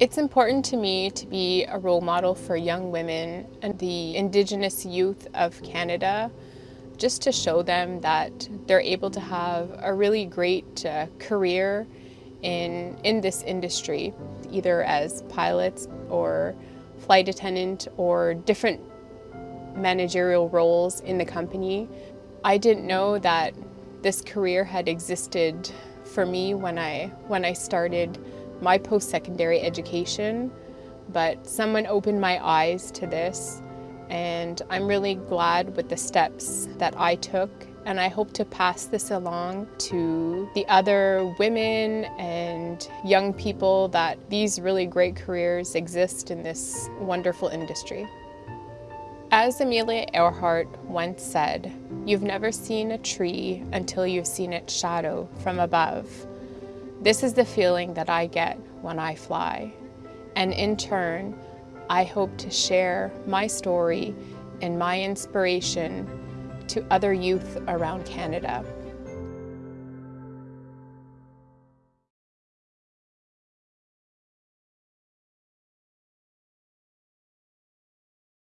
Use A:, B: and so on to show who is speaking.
A: It's important to me to be a role model for young women and the Indigenous youth of Canada, just to show them that they're able to have a really great uh, career in, in this industry, either as pilots or flight attendant or different managerial roles in the company. I didn't know that this career had existed for me when I, when I started my post-secondary education, but someone opened my eyes to this and I'm really glad with the steps that I took and I hope to pass this along to the other women and young people that these really great careers exist in this wonderful industry. As Amelia Earhart once said, you've never seen a tree until you've seen its shadow from above. This is the feeling that I get when I fly. And in turn, I hope to share my story and my inspiration to other youth around Canada.